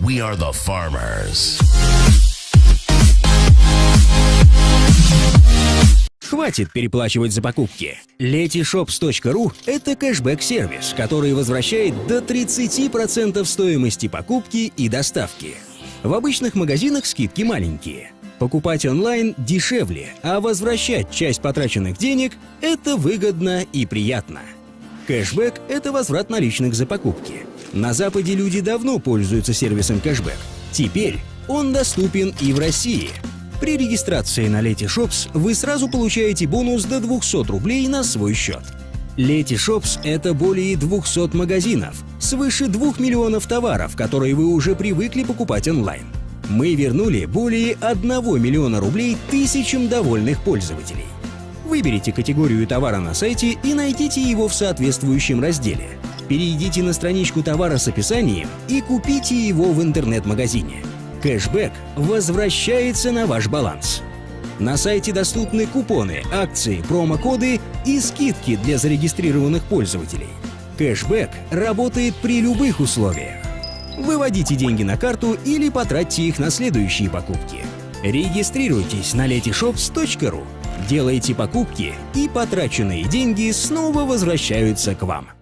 We are the farmers. Хватит переплачивать за покупки. Letyshops.ru — это кэшбэк-сервис, который возвращает до 30% стоимости покупки и доставки. В обычных магазинах скидки маленькие. Покупать онлайн дешевле, а возвращать часть потраченных денег — это выгодно и приятно. Кэшбэк — это возврат наличных за покупки. На Западе люди давно пользуются сервисом кэшбэк. Теперь он доступен и в России — при регистрации на Letyshops вы сразу получаете бонус до 200 рублей на свой счет. Letyshops — это более 200 магазинов, свыше 2 миллионов товаров, которые вы уже привыкли покупать онлайн. Мы вернули более 1 миллиона рублей тысячам довольных пользователей. Выберите категорию товара на сайте и найдите его в соответствующем разделе. Перейдите на страничку товара с описанием и купите его в интернет-магазине. Кэшбэк возвращается на ваш баланс. На сайте доступны купоны, акции, промокоды и скидки для зарегистрированных пользователей. Кэшбэк работает при любых условиях. Выводите деньги на карту или потратьте их на следующие покупки. Регистрируйтесь на letyshops.ru, делайте покупки и потраченные деньги снова возвращаются к вам.